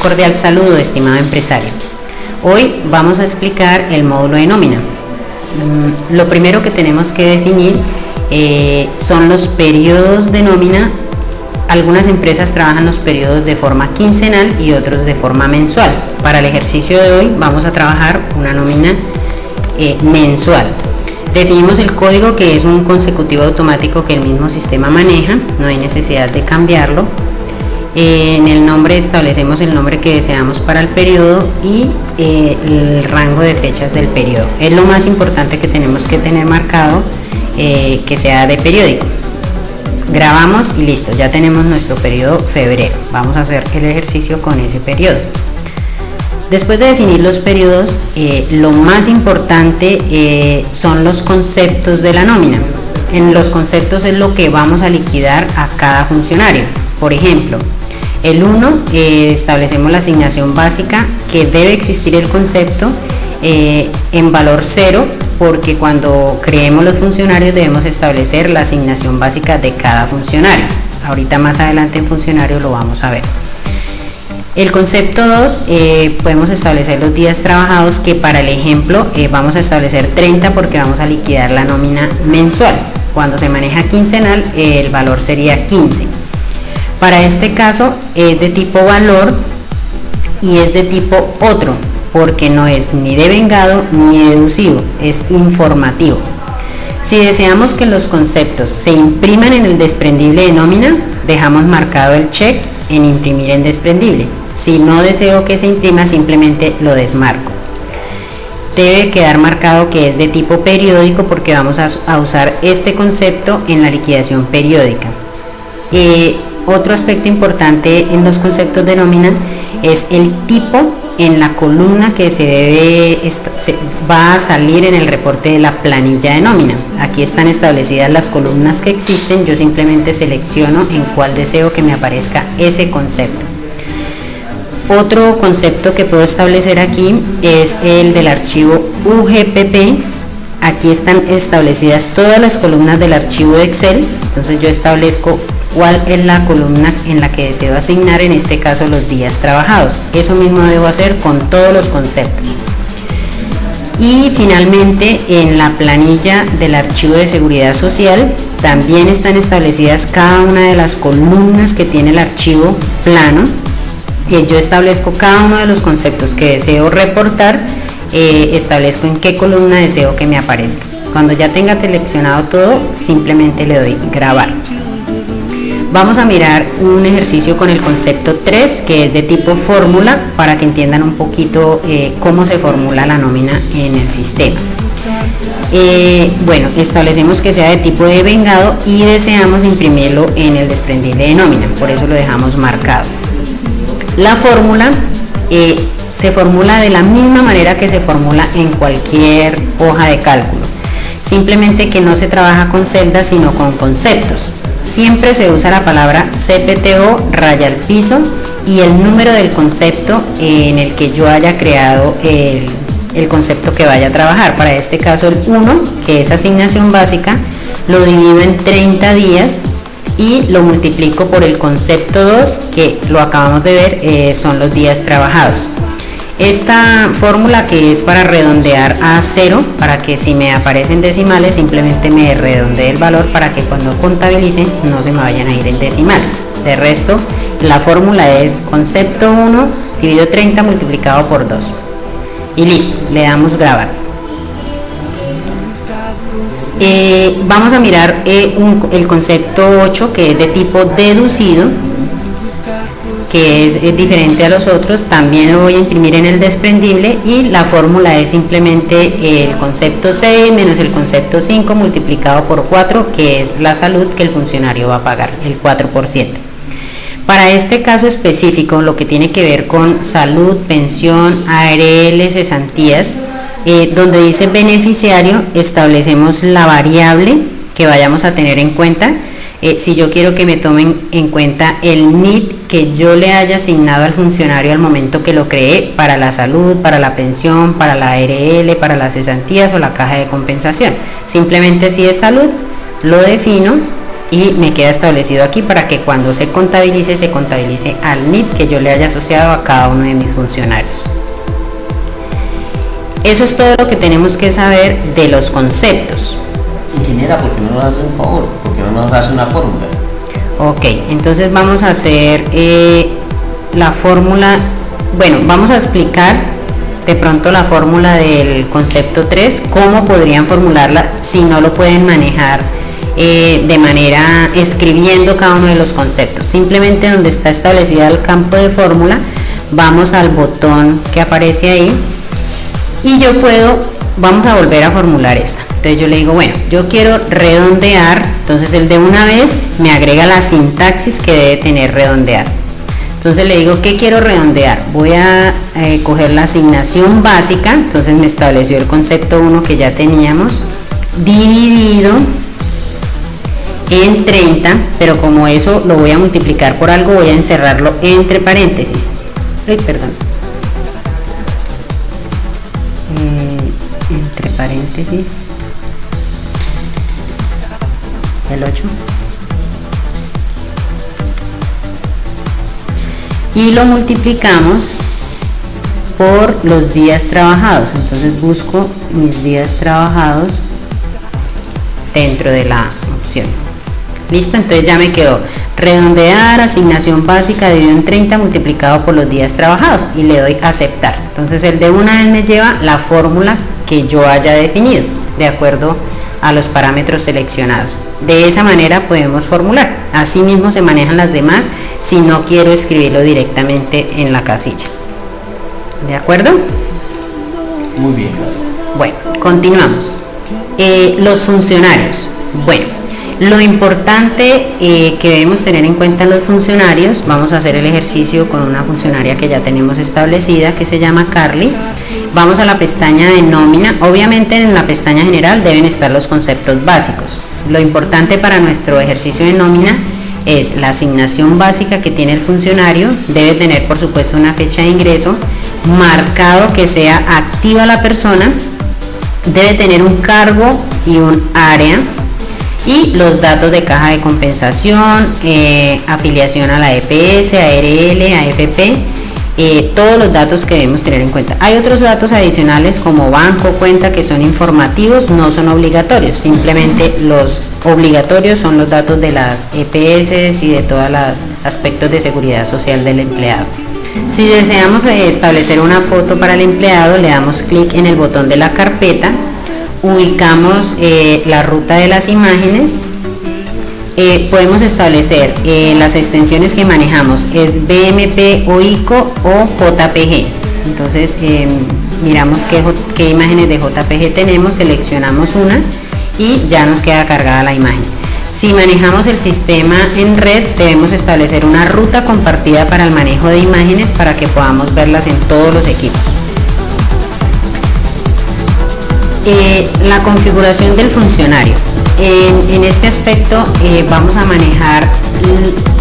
Cordial saludo, estimado empresario. Hoy vamos a explicar el módulo de nómina. Mm, lo primero que tenemos que definir eh, son los periodos de nómina. Algunas empresas trabajan los periodos de forma quincenal y otros de forma mensual. Para el ejercicio de hoy vamos a trabajar una nómina eh, mensual. Definimos el código que es un consecutivo automático que el mismo sistema maneja, no hay necesidad de cambiarlo en el nombre establecemos el nombre que deseamos para el periodo y eh, el rango de fechas del periodo. Es lo más importante que tenemos que tener marcado eh, que sea de periódico. Grabamos y listo, ya tenemos nuestro periodo febrero. Vamos a hacer el ejercicio con ese periodo. Después de definir los periodos, eh, lo más importante son los conceptos de la nómina. En los conceptos es lo que vamos a liquidar a cada funcionario. Por ejemplo, el 1, eh, establecemos la asignación básica que debe existir el concepto eh, en valor 0 porque cuando creemos los funcionarios debemos establecer la asignación básica de cada funcionario. Ahorita más adelante en funcionario lo vamos a ver. El concepto 2, eh, podemos establecer los días trabajados que para el ejemplo vamos a establecer 30 porque vamos a liquidar la nómina mensual. Cuando se maneja quincenal el valor sería 15. Para este caso es de tipo valor y es de tipo otro, porque no es ni devengado ni deducido, es informativo. Si deseamos que los conceptos se impriman en el desprendible de nómina, dejamos marcado el check en imprimir en desprendible. Si no deseo que se imprima, simplemente lo desmarco. Debe quedar marcado que es de tipo periódico porque vamos a, usar este concepto en la liquidación periódica. Eh, otro aspecto importante en los conceptos de nómina es el tipo en la columna que se debe va a salir en el reporte de la planilla de nómina. Aquí están establecidas las columnas que existen, yo simplemente selecciono en cuál deseo que me aparezca ese concepto. Otro concepto que puedo establecer aquí es el del archivo UGPP. Aquí están establecidas todas las columnas del archivo de Excel, entonces yo establezco cuál es la columna en la que deseo asignar, en este caso los días trabajados. Eso mismo debo hacer con todos los conceptos. Y finalmente en la planilla del archivo de seguridad social también están establecidas cada una de las columnas que tiene el archivo plano. y yo establezco cada uno de los conceptos que deseo reportar, eh, establezco en qué columna deseo que me aparezca. Cuando ya tenga seleccionado todo, simplemente le doy grabar. Vamos a mirar un ejercicio con el concepto 3 que es de tipo fórmula para que entiendan un poquito eh, cómo se formula la nómina en el sistema. Eh, bueno, establecemos que sea de tipo de vengado y deseamos imprimirlo en el desprendible de nómina, por eso lo dejamos marcado. La fórmula eh, se formula de la misma manera que se formula en cualquier hoja de cálculo, simplemente que no se trabaja con celdas sino con conceptos siempre se usa la palabra CPTO raya al piso y el número del concepto en el que yo haya creado el, concepto que vaya a trabajar. Para este caso el 1, que es asignación básica, lo divido en 30 días y lo multiplico por el concepto 2, que lo acabamos de ver, eh, son los días trabajados. Esta fórmula que es para redondear a cero, para que si me aparecen decimales simplemente me redondee el valor para que cuando contabilice no se me vayan a ir en decimales. De resto, la fórmula es concepto 1 dividido 30 multiplicado por 2. Y listo, le damos grabar. Eh, vamos a mirar eh, el concepto 8 que es de tipo deducido que es, diferente a los otros, también lo voy a imprimir en el desprendible y la fórmula es simplemente el concepto 6 menos el concepto 5 multiplicado por 4, que es la salud que el funcionario va a pagar, el 4%. Para este caso específico, lo que tiene que ver con salud, pensión, ARL, cesantías, eh, donde dice beneficiario, establecemos la variable que vayamos a tener en cuenta eh, si yo quiero que me tomen en cuenta el NIT que yo le haya asignado al funcionario al momento que lo creé para la salud, para la pensión, para la ARL, para las cesantías o la caja de compensación. Simplemente si es salud, lo defino y me queda establecido aquí para que cuando se contabilice, se contabilice al NIT que yo le haya asociado a cada uno de mis funcionarios. Eso es todo lo que tenemos que saber de los conceptos. Ingeniera, ¿por qué no nos hace un favor? ¿Por qué no nos hace una fórmula? Ok, entonces vamos a hacer eh, la fórmula, bueno, vamos a explicar de pronto la fórmula del concepto 3, cómo podrían formularla si no lo pueden manejar eh, de manera escribiendo cada uno de los conceptos. Simplemente donde está establecida el campo de fórmula, vamos al botón que aparece ahí y yo puedo, vamos a volver a formular esta. Entonces yo le digo, bueno, yo quiero redondear, entonces el de una vez me agrega la sintaxis que debe tener redondear. Entonces le digo, ¿qué quiero redondear? Voy a eh, coger la asignación básica, entonces me estableció el concepto 1 que ya teníamos, dividido en 30, pero como eso lo voy a multiplicar por algo, voy a encerrarlo entre paréntesis. Ay, perdón. Paréntesis. El 8. Y lo multiplicamos por los días trabajados. Entonces busco mis días trabajados dentro de la opción. Listo, entonces ya me quedó redondear, asignación básica dividido en 30 multiplicado por los días trabajados y le doy aceptar. Entonces el de una vez me lleva la fórmula que yo haya definido de acuerdo a los parámetros seleccionados. De esa manera podemos formular. Asimismo se manejan las demás si no quiero escribirlo directamente en la casilla. ¿De acuerdo? Muy bien, gracias. Bueno, continuamos. Eh, los funcionarios. Bueno, lo importante eh, que debemos tener en cuenta los funcionarios, vamos a hacer el ejercicio con una funcionaria que ya tenemos establecida, que se llama Carly. Vamos a la pestaña de nómina. Obviamente en la pestaña general deben estar los conceptos básicos. Lo importante para nuestro ejercicio de nómina es la asignación básica que tiene el funcionario, debe tener por supuesto una fecha de ingreso, marcado que sea activa la persona, debe tener un cargo y un área, y los datos de caja de compensación, eh, afiliación a la EPS, ARL, AFP, eh, todos los datos que debemos tener en cuenta. Hay otros datos adicionales como banco, cuenta que son informativos, no son obligatorios, simplemente los obligatorios son los datos de las EPS y de todos los aspectos de seguridad social del empleado. Si deseamos establecer una foto para el empleado, le damos clic en el botón de la carpeta ubicamos eh, la ruta de las imágenes, eh, podemos establecer eh, las extensiones que manejamos, es BMP, OICO o JPG. Entonces miramos qué, qué imágenes de JPG tenemos, seleccionamos una y ya nos queda cargada la imagen. Si manejamos el sistema en red, debemos establecer una ruta compartida para el manejo de imágenes para que podamos verlas en todos los equipos. Eh, la configuración del funcionario. En, este aspecto eh, vamos a manejar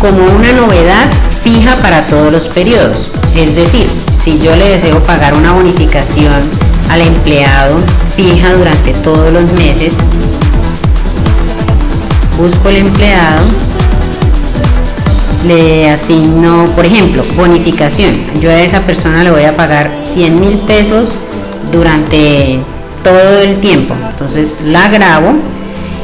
como una novedad fija para todos los periodos. Es decir, si yo le deseo pagar una bonificación al empleado fija durante todos los meses, busco el empleado, le asigno, por ejemplo, bonificación. Yo a esa persona le voy a pagar 100 mil pesos durante todo el tiempo. Entonces la grabo.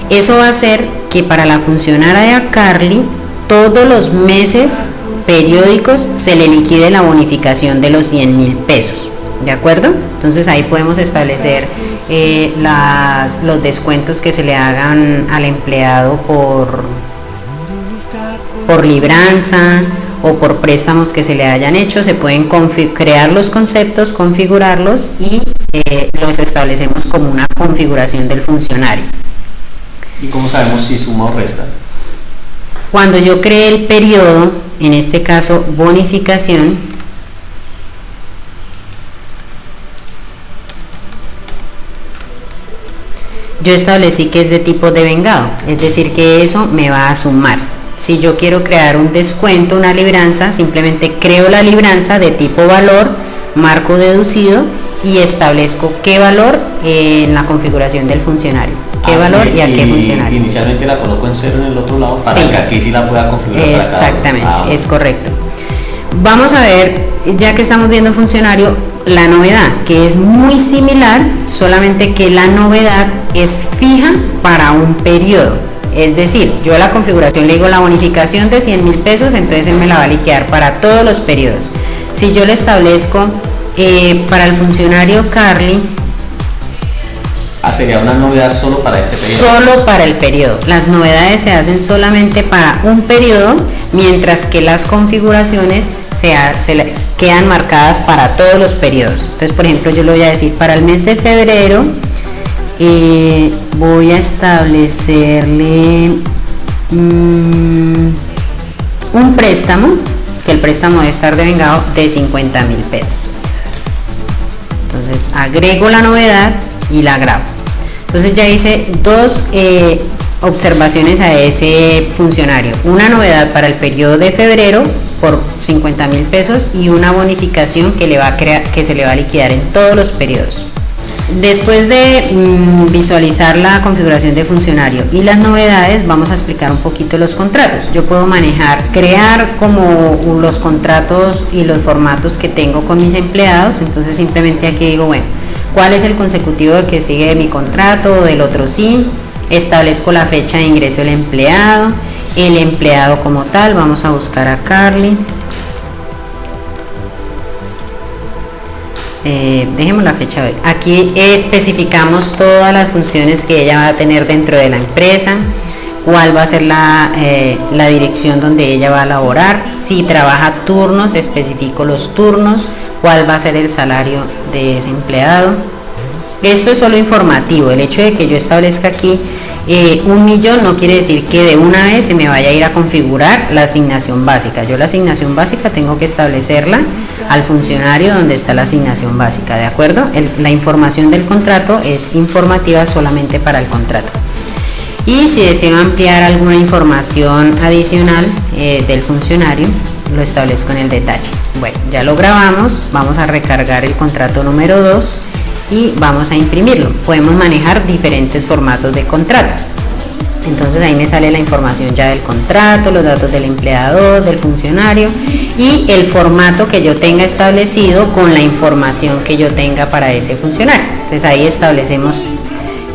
Eso va a hacer que para la funcionaria Carly todos los meses periódicos se le liquide la bonificación de los 100 mil pesos. ¿De acuerdo? Entonces ahí podemos establecer eh, las, los descuentos que se le hagan al empleado por, por libranza o por préstamos que se le hayan hecho. Se pueden crear los conceptos, configurarlos y eh, los establecemos como una configuración del funcionario. ¿Y cómo sabemos si suma o resta? Cuando yo cree el periodo, en este caso bonificación, yo establecí que es de tipo de vengado, es decir que eso me va a sumar. Si yo quiero crear un descuento, una libranza, simplemente creo la libranza de tipo valor, marco deducido y establezco qué valor en la configuración del funcionario. ¿Qué Ah, valor y, a qué funcionario? Inicialmente la coloco en cero en el otro lado para Sí. que aquí sí la pueda configurar. para cada uno. Exactamente, Ah, es correcto. Vamos a ver, ya que estamos viendo funcionario, la novedad, que es muy similar, solamente que la novedad es fija para un periodo. Es decir, yo a la configuración le digo la bonificación de 100 mil pesos, entonces él me la va a liquidar para todos los periodos. Si yo le establezco eh, para el funcionario Carly, Ah, sería una novedad solo para este periodo. solo para el periodo. Las novedades se hacen solamente para un periodo, mientras que las configuraciones se, ha- se les quedan marcadas para todos los periodos. Entonces, por ejemplo, yo le voy a decir para el mes de febrero, eh, voy a establecerle mm, un préstamo, que el préstamo debe estar devengado de 50 mil pesos. Entonces agrego la novedad y la grabo. Entonces ya hice dos eh, observaciones a ese funcionario. Una novedad para el periodo de febrero por 50 mil pesos y una bonificación que, le va a que se le va a liquidar en todos los periodos. Después de mm, visualizar la configuración de funcionario y las novedades, vamos a explicar un poquito los contratos. Yo puedo manejar, crear como los contratos y los formatos que tengo con mis empleados. Entonces simplemente aquí digo, bueno, ¿cuál es el consecutivo que sigue de mi contrato o del otro sí? Establezco la fecha de ingreso del empleado, el empleado como tal. Vamos a buscar a Carly. Eh, dejemos la fecha hoy. Aquí especificamos todas las funciones que ella va a tener dentro de la empresa, cuál va a ser la, eh, la dirección donde ella va a laborar, si trabaja turnos, especifico los turnos, cuál va a ser el salario de ese empleado. Esto es solo informativo, el hecho de que yo establezca aquí eh, un millón no quiere decir que de una vez se me vaya a ir a configurar la asignación básica. Yo la asignación básica tengo que establecerla al funcionario donde está la asignación básica, ¿de acuerdo? La información del contrato es informativa solamente para el contrato. Y si deseo ampliar alguna información adicional eh, del funcionario, lo establezco en el detalle. Bueno, ya lo grabamos, vamos a recargar el contrato número 2 y vamos a imprimirlo. Podemos manejar diferentes formatos de contrato. Entonces ahí me sale la información ya del contrato, los datos del empleador, del funcionario y el formato que yo tenga establecido con la información que yo tenga para ese funcionario. Entonces ahí establecemos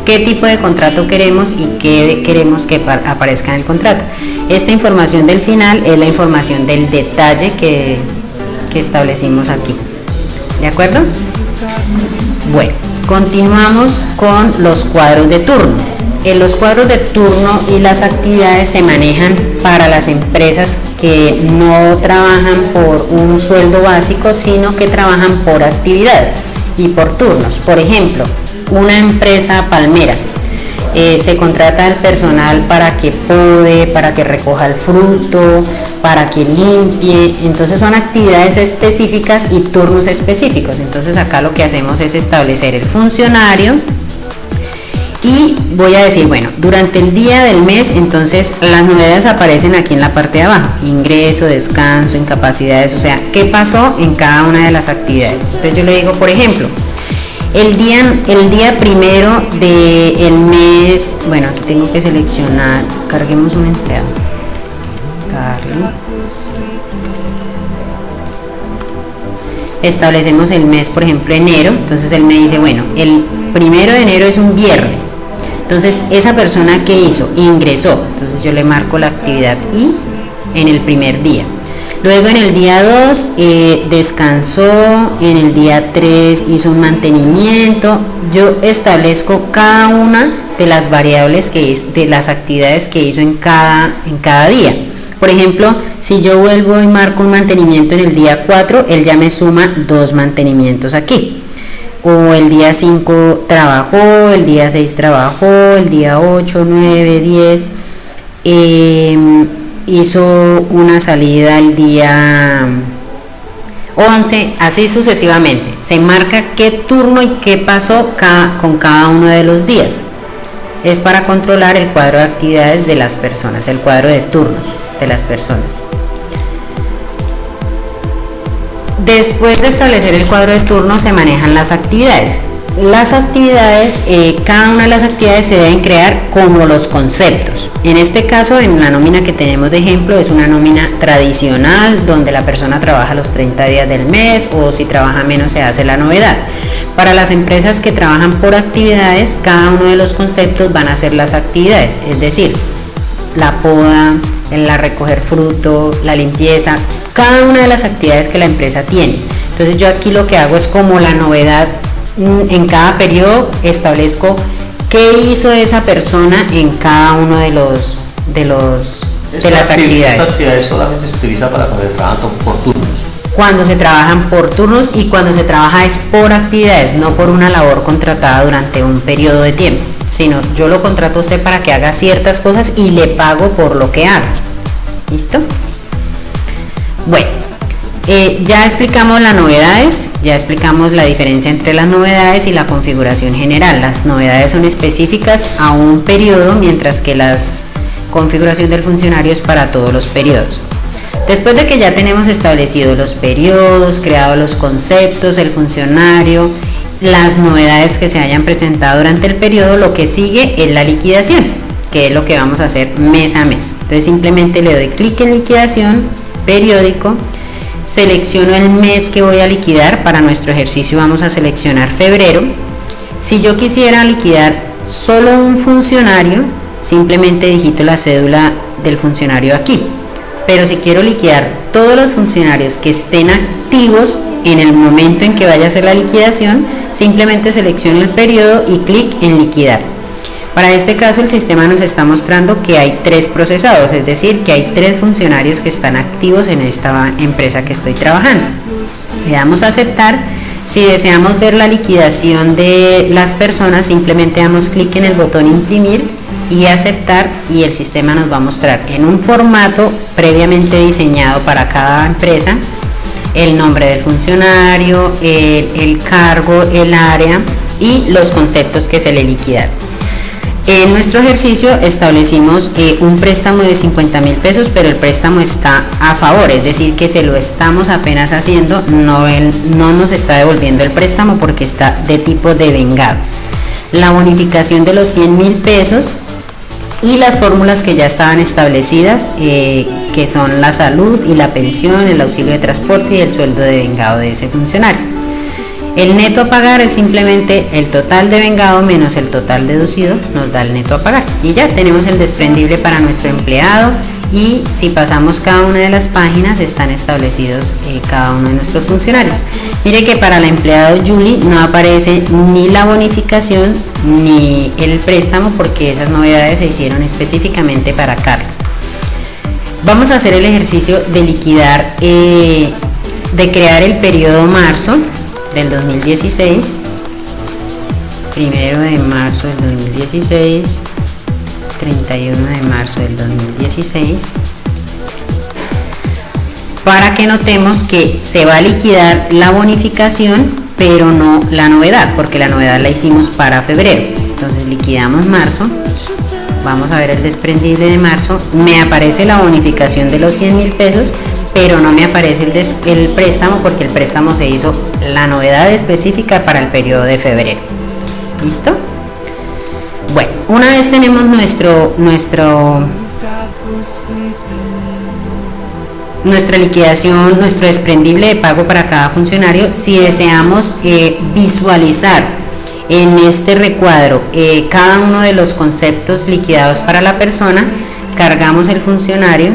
qué tipo de contrato queremos y qué queremos que pa- aparezca en el contrato. Esta información del final es la información del detalle que, que establecimos aquí. ¿De acuerdo? Bueno, continuamos con los cuadros de turno. En los cuadros de turno y las actividades se manejan para las empresas que no trabajan por un sueldo básico, sino que trabajan por actividades y por turnos. Por ejemplo, una empresa palmera eh, se contrata el personal para que pode, para que recoja el fruto, para que limpie. Entonces son actividades específicas y turnos específicos. Entonces acá lo que hacemos es establecer el funcionario y voy a decir, bueno, durante el día del mes, entonces las novedades aparecen aquí en la parte de abajo, ingreso, descanso, incapacidades, o sea, qué pasó en cada una de las actividades. Entonces yo le digo, por ejemplo, el día, el día primero del mes, bueno, aquí tengo que seleccionar, carguemos un empleado. Establecemos el mes, por ejemplo, enero. Entonces él me dice, bueno, el primero de enero es un viernes. Entonces esa persona que hizo ingresó. Entonces yo le marco la actividad I en el primer día. Luego en el día 2 eh, descansó, en el día 3 hizo un mantenimiento. Yo establezco cada una de las variables que hizo, de las actividades que hizo en cada, en cada día. Por ejemplo, si yo vuelvo y marco un mantenimiento en el día 4, él ya me suma dos mantenimientos aquí. O el día 5 trabajó, el día 6 trabajó, el día 8, 9, 10. eh, hizo una salida el día 11, así sucesivamente. Se marca qué turno y qué pasó con cada uno de los días. Es para controlar el cuadro de actividades de las personas, el cuadro de turnos de las personas. Después de establecer el cuadro de turno se manejan las actividades. Las actividades, eh, cada una de las actividades se deben crear como los conceptos. En este caso, en la nómina que tenemos de ejemplo, es una nómina tradicional donde la persona trabaja los 30 días del mes o si trabaja menos se hace la novedad. Para las empresas que trabajan por actividades, cada uno de los conceptos van a ser las actividades, es decir, la poda, la recoger fruto, la limpieza, cada una de las actividades que la empresa tiene. Entonces yo aquí lo que hago es como la novedad en cada periodo establezco qué hizo esa persona en cada uno de los de los de las actividades. Esta actividad solamente se utiliza para cuando se trabajan por turnos. Cuando se trabajan por turnos y cuando se trabaja es por actividades, no por una labor contratada durante un periodo de tiempo sino yo lo contrato a usted para que haga ciertas cosas y le pago por lo que haga. ¿Listo? Bueno, eh, ya explicamos las novedades, ya explicamos la diferencia entre las novedades y la configuración general. Las novedades son específicas a un periodo, mientras que la configuración del funcionario es para todos los periodos. Después de que ya tenemos establecidos los periodos, creado los conceptos, el funcionario, las novedades que se hayan presentado durante el periodo, lo que sigue es la liquidación, que es lo que vamos a hacer mes a mes. Entonces simplemente le doy clic en liquidación, periódico, selecciono el mes que voy a liquidar, para nuestro ejercicio vamos a seleccionar febrero. Si yo quisiera liquidar solo un funcionario, simplemente digito la cédula del funcionario aquí. Pero si quiero liquidar todos los funcionarios que estén activos en el momento en que vaya a hacer la liquidación, simplemente selecciono el periodo y clic en liquidar. Para este caso el sistema nos está mostrando que hay tres procesados, es decir, que hay tres funcionarios que están activos en esta empresa que estoy trabajando. Le damos a aceptar. Si deseamos ver la liquidación de las personas, simplemente damos clic en el botón imprimir y aceptar y el sistema nos va a mostrar en un formato previamente diseñado para cada empresa el nombre del funcionario, el, cargo, el área y los conceptos que se le liquidan. En nuestro ejercicio establecimos eh, un préstamo de 50 mil pesos, pero el préstamo está a favor, es decir, que se lo estamos apenas haciendo, no, no nos está devolviendo el préstamo porque está de tipo de vengado. La bonificación de los 100 mil pesos y las fórmulas que ya estaban establecidas, eh, que son la salud y la pensión, el auxilio de transporte y el sueldo de vengado de ese funcionario. El neto a pagar es simplemente el total de vengado menos el total deducido, nos da el neto a pagar. Y ya tenemos el desprendible para nuestro empleado y si pasamos cada una de las páginas están establecidos eh, cada uno de nuestros funcionarios. Mire que para el empleado Julie no aparece ni la bonificación ni el préstamo porque esas novedades se hicieron específicamente para Carlos. Vamos a hacer el ejercicio de liquidar, eh, de crear el periodo marzo del 2016, primero de marzo del 2016, 31 de marzo del 2016 para que notemos que se va a liquidar la bonificación pero no la novedad porque la novedad la hicimos para febrero. Entonces liquidamos marzo. Vamos a ver el desprendible de marzo. Me aparece la bonificación de los 100 mil pesos pero no me aparece el, préstamo porque el préstamo se hizo la novedad específica para el periodo de febrero. Listo bueno, una vez tenemos nuestro, nuestro, nuestra liquidación, nuestro desprendible de pago para cada funcionario, si deseamos eh, visualizar en este recuadro eh, cada uno de los conceptos liquidados para la persona, cargamos el funcionario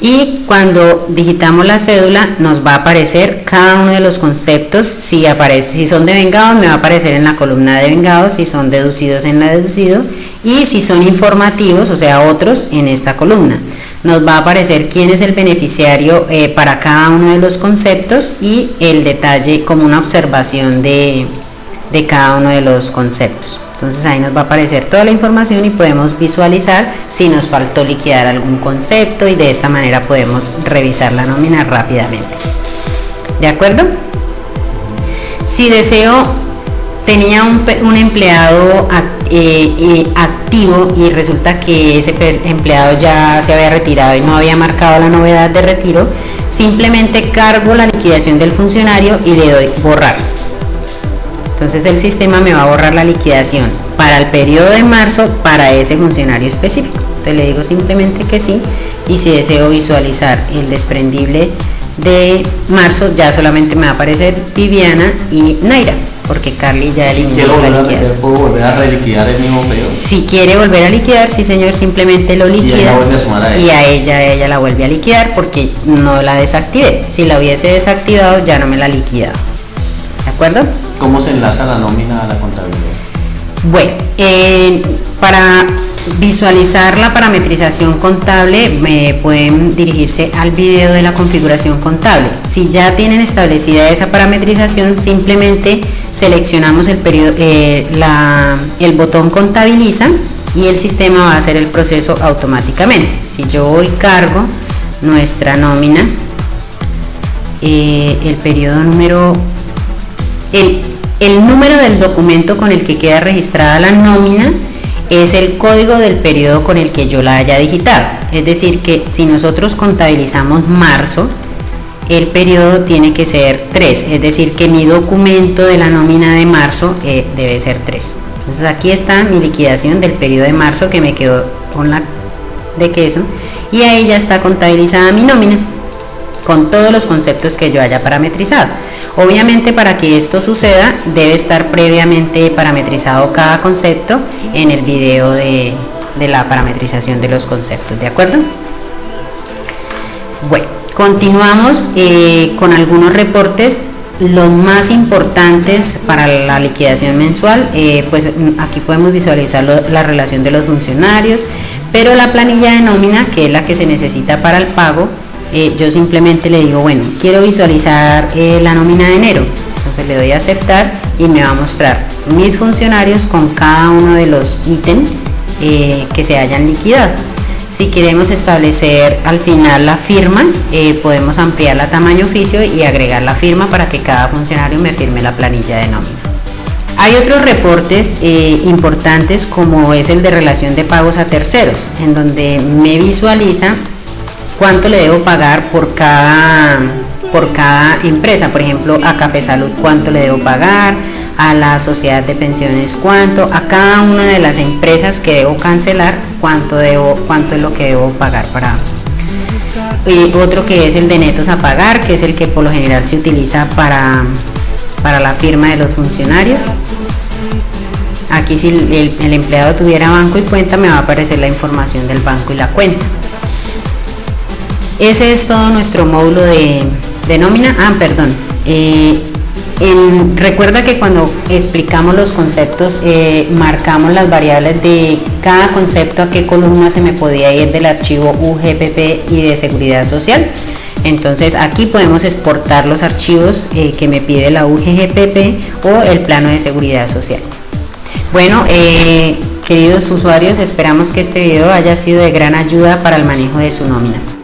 y cuando digitamos la cédula nos va a aparecer cada uno de los conceptos. Si aparece si son de vengados me va a aparecer en la columna de vengados. Si son deducidos en la deducido. Y si son informativos o sea otros en esta columna. Nos va a aparecer quién es el beneficiario eh, para cada uno de los conceptos y el detalle como una observación de cada uno de los conceptos entonces ahí nos va a aparecer toda la información y podemos visualizar si nos faltó liquidar algún concepto y de esta manera podemos revisar la nómina rápidamente. ¿De acuerdo? Si deseo tenía un, empleado eh, eh, activo y resulta que ese empleado ya se había retirado y no había marcado la novedad de retiro, simplemente cargo la liquidación del funcionario y le doy borrar. Entonces el sistema me va a borrar la liquidación para el periodo de marzo para ese funcionario específico. Entonces le digo simplemente que sí y si deseo visualizar el desprendible de marzo ya solamente me va a aparecer Viviana y Naira porque Carly ya eliminó la liquidación. ¿Puedo volver a reliquidar el mismo periodo? Si quiere volver a liquidar, sí señor, simplemente lo liquida. Y, a, ella. ella, ella la vuelve a liquidar porque no la desactivé. Si la hubiese desactivado, ya no me la liquida. ¿De acuerdo? ¿Cómo se enlaza la nómina a la contabilidad? Bueno, eh, para visualizar la parametrización contable me pueden dirigirse al video de la configuración contable. Si ya tienen establecida esa parametrización, simplemente seleccionamos el, periodo, eh, el botón contabiliza y el sistema va a hacer el proceso automáticamente. Si yo voy cargo nuestra nómina, eh, el periodo número, el, el número del documento con el que queda registrada la nómina es el código del periodo con el que yo la haya digitado. Es decir, que si nosotros contabilizamos marzo, el periodo tiene que ser 3, es decir, que mi documento de la nómina de marzo eh, debe ser 3. Entonces aquí está mi liquidación del periodo de marzo que me quedó con la de queso y ahí ya está contabilizada mi nómina con todos los conceptos que yo haya parametrizado. Obviamente para que esto suceda debe estar previamente parametrizado cada concepto en el video de, la parametrización de los conceptos, ¿de acuerdo? Bueno, continuamos eh, con algunos reportes los más importantes para la liquidación mensual, eh, pues aquí podemos visualizar la relación de los funcionarios, pero la planilla de nómina, que es la que se necesita para el pago, eh, yo simplemente le digo, bueno, quiero visualizar eh, la nómina de enero. Entonces le doy a aceptar y me va a mostrar mis funcionarios con cada uno de los ítems eh, que se hayan liquidado. Si queremos establecer al final la firma, podemos ampliar la tamaño oficio y agregar la firma para que cada funcionario me firme la planilla de nómina. Hay otros reportes importantes como es el de relación de pagos a terceros, en donde me visualiza cuánto le debo pagar por cada, por cada empresa, por ejemplo a Café Salud cuánto le debo pagar, a la sociedad de pensiones cuánto, a cada una de las empresas que debo cancelar cuánto, debo, cuánto es lo que debo pagar para... Y otro que es el de netos a pagar, que es el que por lo general se utiliza para, para la firma de los funcionarios. Aquí si el, el empleado tuviera banco y cuenta me va a aparecer la información del banco y la cuenta. Ese es todo nuestro módulo de, nómina. Ah, perdón. Eh, recuerda que cuando explicamos los conceptos, eh, marcamos las variables de cada concepto a qué columna se me podía ir del archivo UGPP y de seguridad social. Entonces aquí podemos exportar los archivos eh, que me pide la UGPP o el plano de seguridad social. Bueno, queridos usuarios, esperamos que este video haya sido de gran ayuda para el manejo de su nómina.